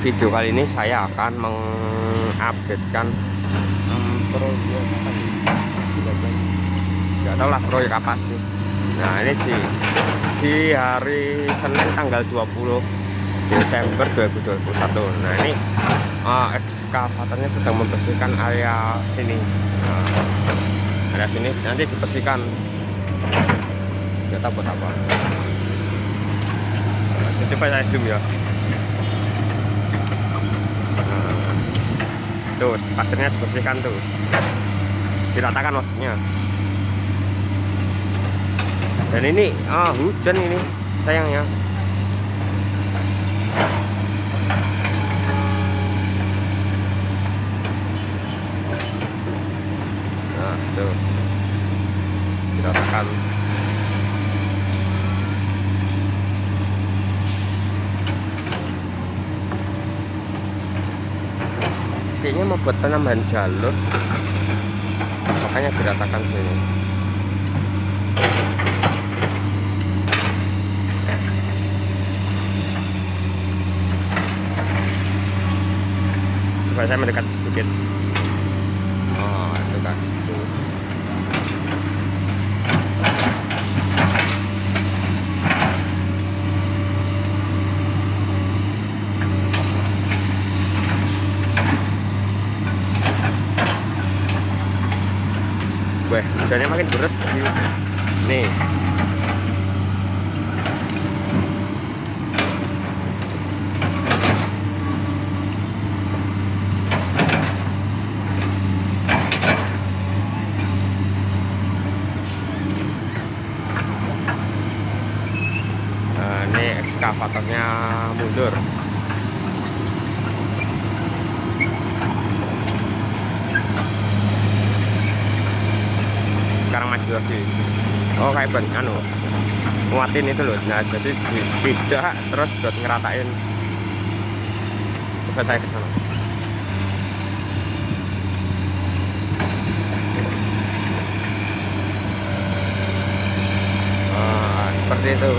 video kali ini saya akan mengupdatekan. Um, proyek apa sih nggak tahu lah proyek apa sih. Nah ini di, di hari Senin tanggal 20 Desember 2021 nah ini uh, ekskavatornya sedang membersihkan area sini. Nah, area sini nanti dibersihkan. Nggak tahu buat apa. Coba saya zoom ya tuh pasirnya dibersihkan tuh. Diratakan maksudnya. Dan ini ah hujan ini sayangnya. Nah tuh. Diratakan kayaknya mau buat penambahan jalur. Makanya diratakan sini. Coba saya mendekat sedikit. Oh itu kan tuh. Wah, hujannya makin deras nih. Nah, ini ekskavatornya mundur. Lagi oh kayak ban anu nguatin itu loh. Nah jadi tidak terus buat ngeratain coba saya ke sana. Ah seperti itu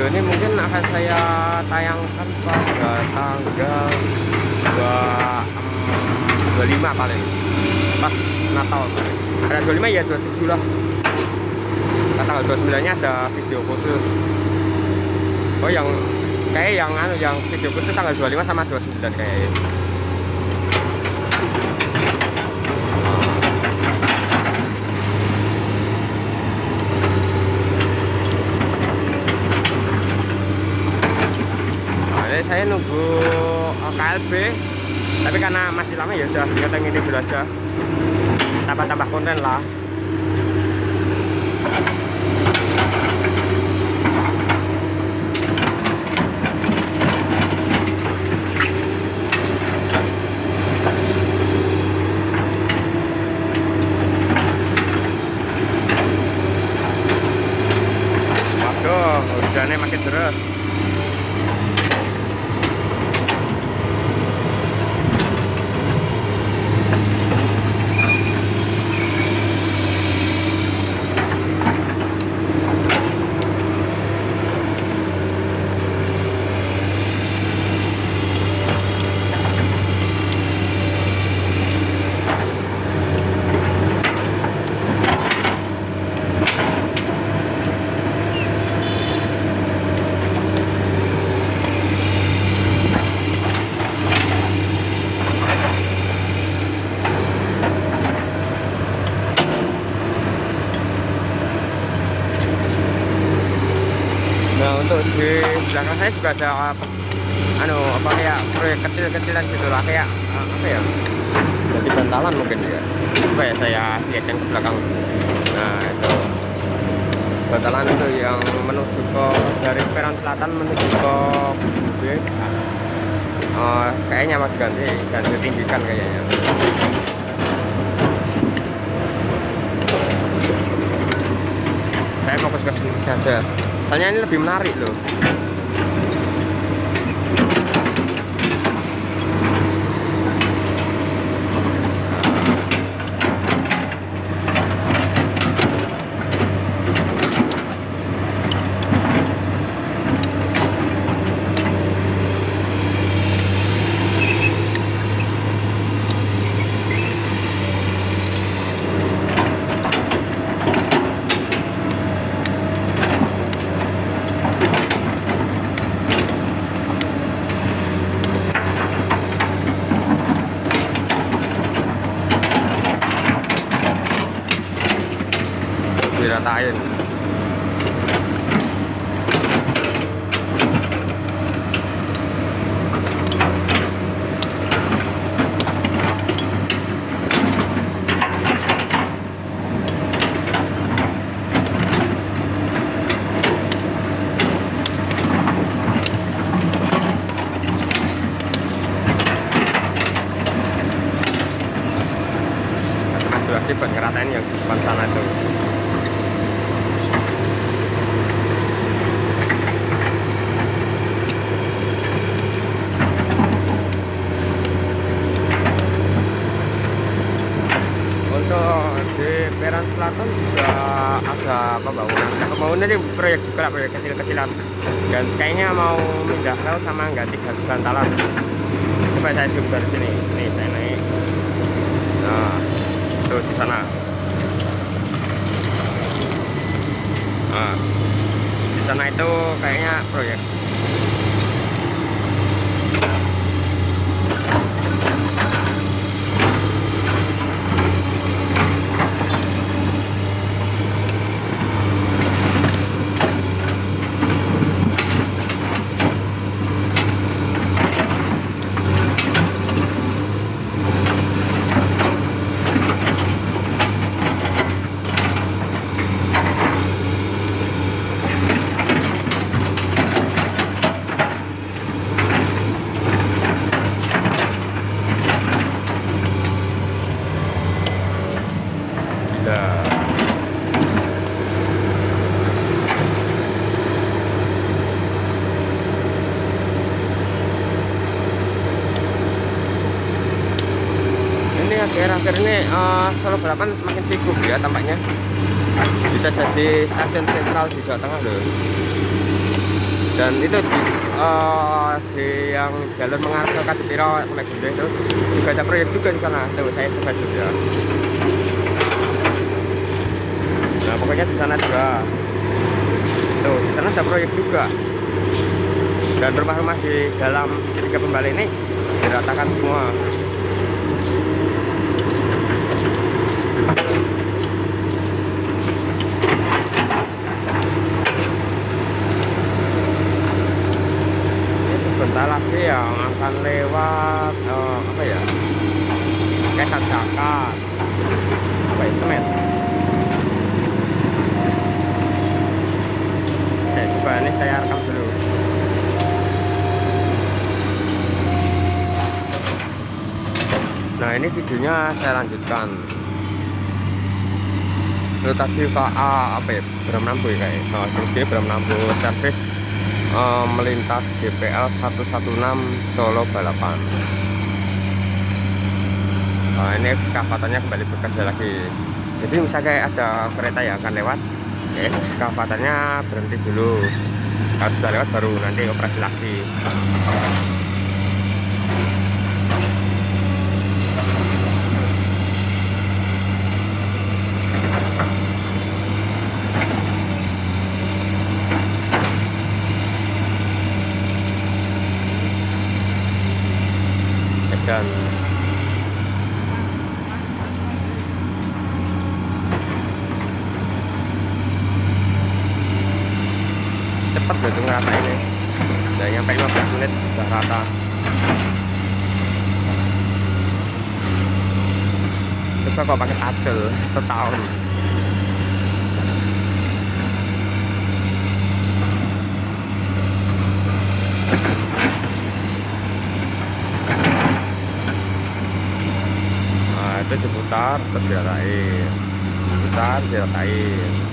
video ini mungkin akan saya tayangkan pada tanggal 2, 25 paling pas Natal paling ada 25 ya 27 lah. Nah, tanggal 29 nya ada video khusus. Oh yang kayak yang anu yang video khusus tanggal 25 sama 29 kayaknya saya nunggu eh, KLB. Tapi karena masih lama ya udah kita ini dulu aja. Tambah-tambah konten lah. Waduh hujannya makin deras untuk di belakang saya juga ada anu apa kayak proyek kecil-kecilan gitu lah kayak uh, apa ya? Jadi bantalan mungkin ya coba ya saya lihatkan ke belakang. Nah itu. Bantalan itu yang menuju ke dari Peron Selatan menuju ke uh, kayaknya mas ganti ganti tinggikan kayaknya. Saya fokus ke sini saja soalnya ini lebih menarik loh diratain. Buat ngeratain yang depan sana tuh untuk di Selatan juga ada pembangunan. Pembangunan ini proyek juga lah, proyek kecil-kecilan. Dan kayaknya mau pindah rel sama ganti garis bantalan coba saya zoom dari sini. Nih saya naik. Nah terus di sana. Nah di sana itu kayaknya proyek gila ini akhir-akhir ini uh, Balapan semakin sibuk ya tampaknya. Bisa jadi stasiun sentral di Jawa Tengah loh. Dan itu di, uh, di yang jalur mengarah ke Kadipiro sampai itu. Juga ada proyek juga di sana tuh saya coba juga. Nah pokoknya di sana juga. Tuh di sana ada proyek juga. Dan rumah-rumah di dalam ketiga pembali ini diratakan semua sebentar lagi yang akan lewat eh, apa ya? Kesan Jakat apa itu men Oke coba ini saya rekam dulu. Nah ini videonya saya lanjutkan. Itu tadi apa ya Bramnambu ya kayak. Oh, terus Bramnambu service uh, melintas JPL 116 Solo Balapan. Nah ini ekskavatornya kembali bekerja lagi. Jadi misalnya ada kereta yang akan lewat. Ya ekskavatornya berhenti dulu. Kalau sudah lewat baru nanti operasi lagi dan cepet loh tuh ngerasa ini udah nyampe 15 menit udah rata terus kok pakai tajel setahun nah itu diputar terus diratain putar diratain Yaudah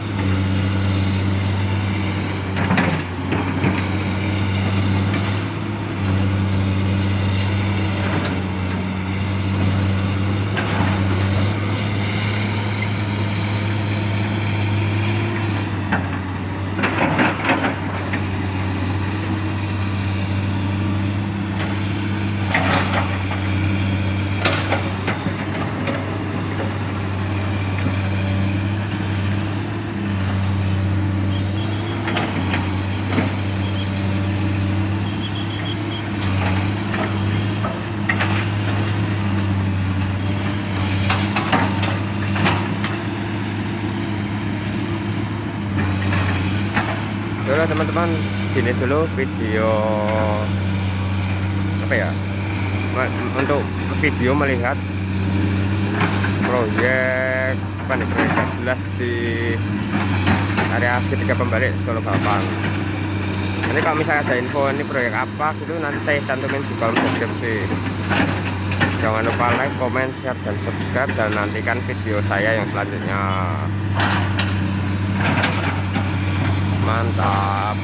teman-teman Gini dulu video Apa ya? Untuk video melihat Proyek gak jelas di Area segitiga pembalik Solo Bapang Nanti kalau misalnya ada info ini proyek apa gitu Nanti saya cantumin di kolom deskripsi. Jangan lupa like, comment, share, dan subscribe Dan nantikan video saya yang selanjutnya mantap.